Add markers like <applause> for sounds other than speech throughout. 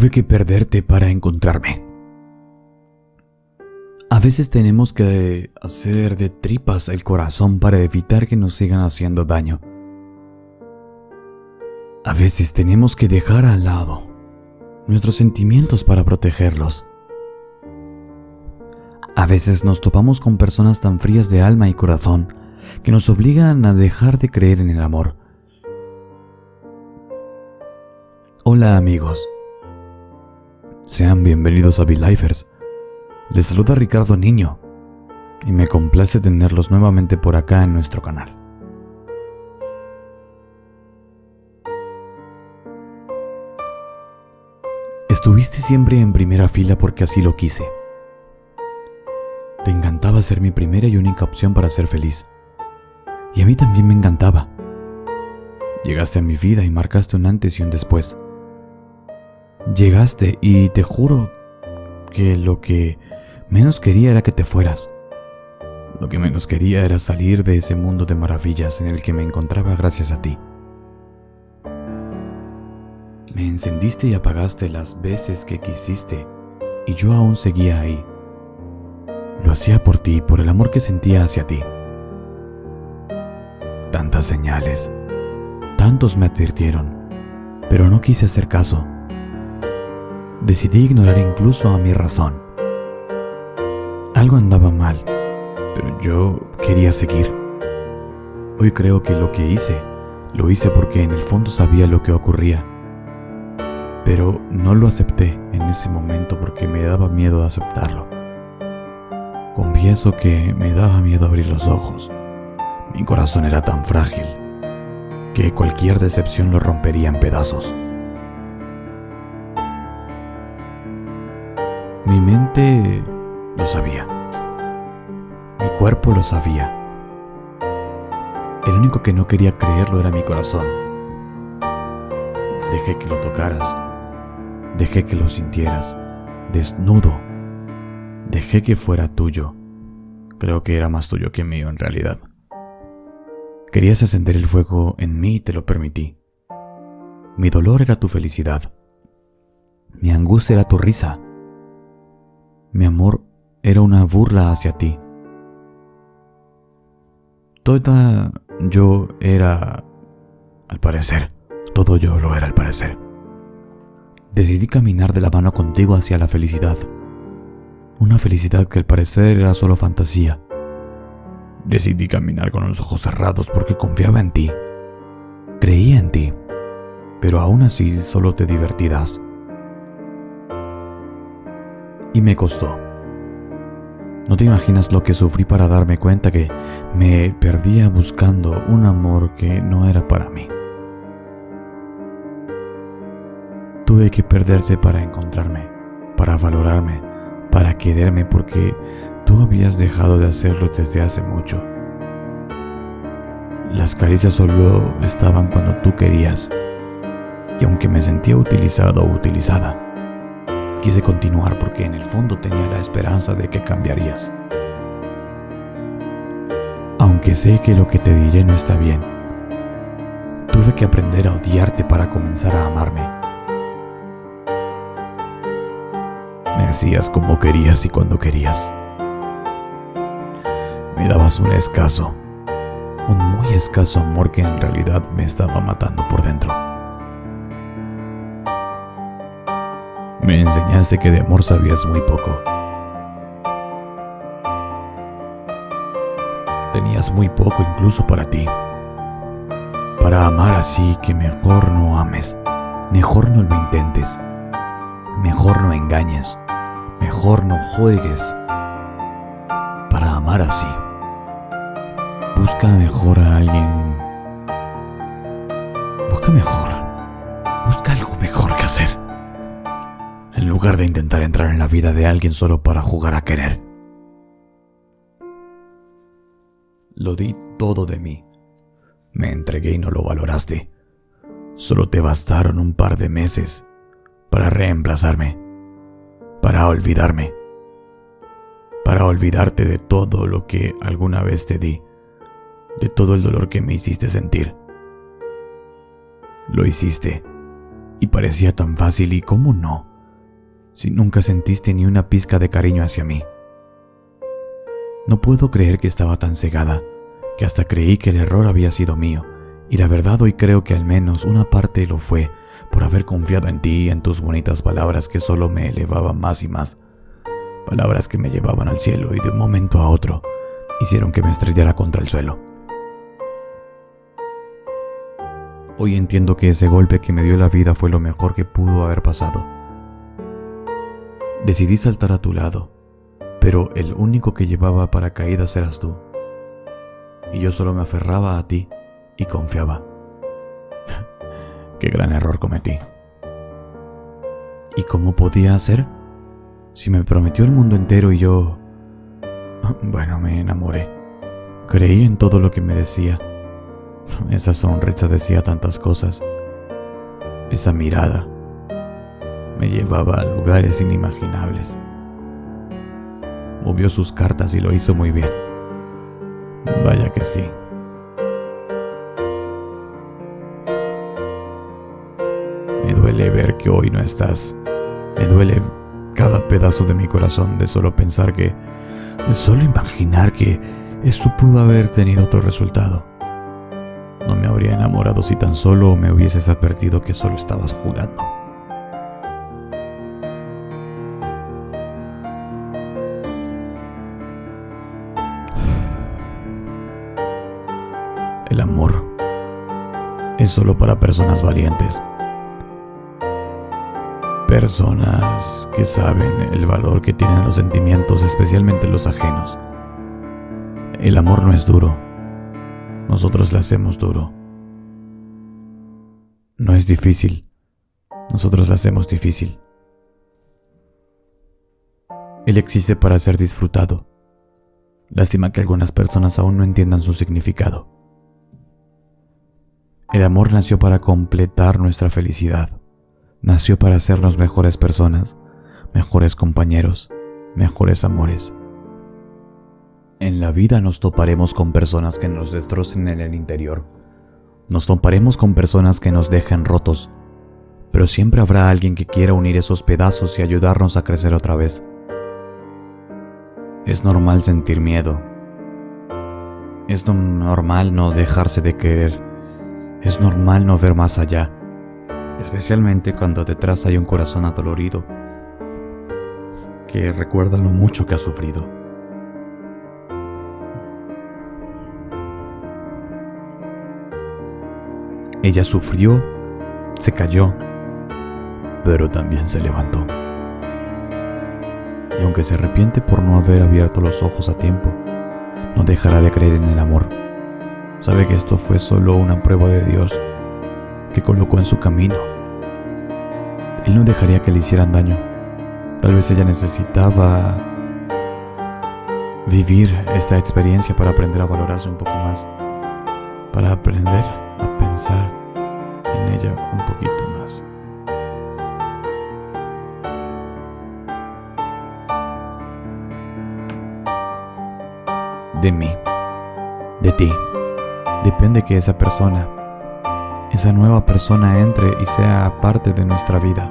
Tuve que perderte para encontrarme. A veces tenemos que hacer de tripas el corazón para evitar que nos sigan haciendo daño. A veces tenemos que dejar al lado nuestros sentimientos para protegerlos. A veces nos topamos con personas tan frías de alma y corazón que nos obligan a dejar de creer en el amor. Hola amigos, sean bienvenidos a Lifers. Les saluda Ricardo Niño y me complace tenerlos nuevamente por acá en nuestro canal. Estuviste siempre en primera fila porque así lo quise. Te encantaba ser mi primera y única opción para ser feliz. Y a mí también me encantaba. Llegaste a mi vida y marcaste un antes y un después. Llegaste y te juro que lo que menos quería era que te fueras. Lo que menos quería era salir de ese mundo de maravillas en el que me encontraba gracias a ti. Me encendiste y apagaste las veces que quisiste y yo aún seguía ahí. Lo hacía por ti, por el amor que sentía hacia ti. Tantas señales, tantos me advirtieron, pero no quise hacer caso. Decidí ignorar incluso a mi razón. Algo andaba mal, pero yo quería seguir. Hoy creo que lo que hice, lo hice porque en el fondo sabía lo que ocurría. Pero no lo acepté en ese momento porque me daba miedo de aceptarlo. Confieso que me daba miedo abrir los ojos. Mi corazón era tan frágil que cualquier decepción lo rompería en pedazos. Mi mente lo sabía. Mi cuerpo lo sabía. El único que no quería creerlo era mi corazón. Dejé que lo tocaras. Dejé que lo sintieras. Desnudo. Dejé que fuera tuyo. Creo que era más tuyo que mío en realidad. Querías encender el fuego en mí y te lo permití. Mi dolor era tu felicidad. Mi angustia era tu risa. Mi amor era una burla hacia ti. Toda yo era, al parecer, todo yo lo era al parecer. Decidí caminar de la mano contigo hacia la felicidad. Una felicidad que al parecer era solo fantasía. Decidí caminar con los ojos cerrados porque confiaba en ti. Creía en ti. Pero aún así solo te divertirás y me costó. No te imaginas lo que sufrí para darme cuenta que me perdía buscando un amor que no era para mí. Tuve que perderte para encontrarme, para valorarme, para quererme porque tú habías dejado de hacerlo desde hace mucho. Las caricias solo estaban cuando tú querías. Y aunque me sentía utilizado o utilizada, Quise continuar porque en el fondo tenía la esperanza de que cambiarías. Aunque sé que lo que te diré no está bien, tuve que aprender a odiarte para comenzar a amarme. Me hacías como querías y cuando querías. Me dabas un escaso, un muy escaso amor que en realidad me estaba matando por dentro. Me enseñaste que de amor sabías muy poco. Tenías muy poco incluso para ti. Para amar así que mejor no ames, mejor no lo intentes, mejor no engañes, mejor no juegues. Para amar así, busca mejor a alguien. Busca mejor. Busca algo mejor que hacer en lugar de intentar entrar en la vida de alguien solo para jugar a querer. Lo di todo de mí. Me entregué y no lo valoraste. Solo te bastaron un par de meses para reemplazarme, para olvidarme, para olvidarte de todo lo que alguna vez te di, de todo el dolor que me hiciste sentir. Lo hiciste y parecía tan fácil y cómo no si nunca sentiste ni una pizca de cariño hacia mí? No puedo creer que estaba tan cegada, que hasta creí que el error había sido mío, y la verdad hoy creo que al menos una parte lo fue, por haber confiado en ti y en tus bonitas palabras que solo me elevaban más y más. Palabras que me llevaban al cielo y de un momento a otro hicieron que me estrellara contra el suelo. Hoy entiendo que ese golpe que me dio la vida fue lo mejor que pudo haber pasado. Decidí saltar a tu lado, pero el único que llevaba paracaídas eras tú. Y yo solo me aferraba a ti y confiaba. <laughs> Qué gran error cometí. ¿Y cómo podía hacer? Si me prometió el mundo entero y yo... <laughs> Bueno, me enamoré. Creí en todo lo que me decía. <laughs> Esa sonrisa decía tantas cosas. Esa mirada me llevaba a lugares inimaginables. Movió sus cartas y lo hizo muy bien. Vaya que sí. Me duele ver que hoy no estás. Me duele cada pedazo de mi corazón de solo pensar que, de solo imaginar que eso pudo haber tenido otro resultado. No me habría enamorado si tan solo me hubieses advertido que solo estabas jugando. El amor es solo para personas valientes. Personas que saben el valor que tienen los sentimientos, especialmente los ajenos. El amor no es duro. Nosotros le hacemos duro. No es difícil. Nosotros le hacemos difícil. Él existe para ser disfrutado. Lástima que algunas personas aún no entiendan su significado. El amor nació para completar nuestra felicidad nació para hacernos mejores personas, mejores compañeros, mejores amores. En la vida nos toparemos con personas que nos destrocen en el interior. Nos toparemos con personas que nos dejen rotos. Pero siempre habrá alguien que quiera unir esos pedazos y ayudarnos a crecer otra vez. Es normal sentir miedo. Es normal no dejarse de querer. Es normal no ver más allá especialmente cuando detrás hay un corazón adolorido que recuerda lo mucho que ha sufrido. Ella sufrió, se cayó, pero también se levantó. Y aunque se arrepiente por no haber abierto los ojos a tiempo, no dejará de creer en el amor. Sabe que esto fue solo una prueba de Dios que colocó en su camino. Él no dejaría que le hicieran daño. Tal vez ella necesitaba vivir esta experiencia para aprender a valorarse un poco más, para aprender a pensar en ella un poquito más. De mí, de ti, depende que esa persona esa nueva persona entre y sea parte de nuestra vida.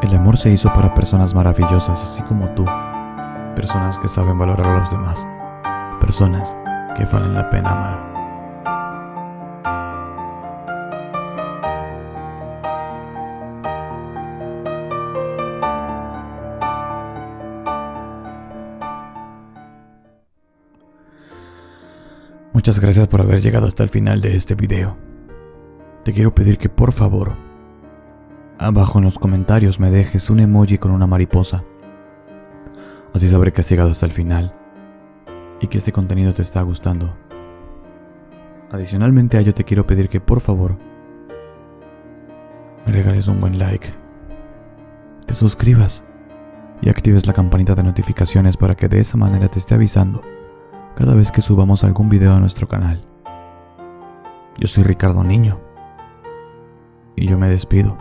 El amor se hizo para personas maravillosas, así como tú, personas que saben valorar a los demás, personas que valen la pena amar. Muchas gracias por haber llegado hasta el final de este video. Te quiero pedir que por favor, abajo en los comentarios me dejes un emoji con una mariposa. Así sabré que has llegado hasta el final y que este contenido te está gustando. Adicionalmente a ello te quiero pedir que por favor me regales un buen like, te suscribas y actives la campanita de notificaciones para que de esa manera te esté avisando cada vez que subamos algún video a nuestro canal. Yo soy Ricardo Niño y yo me despido.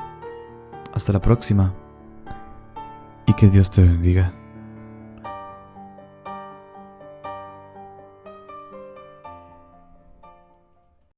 Hasta la próxima y que Dios te bendiga.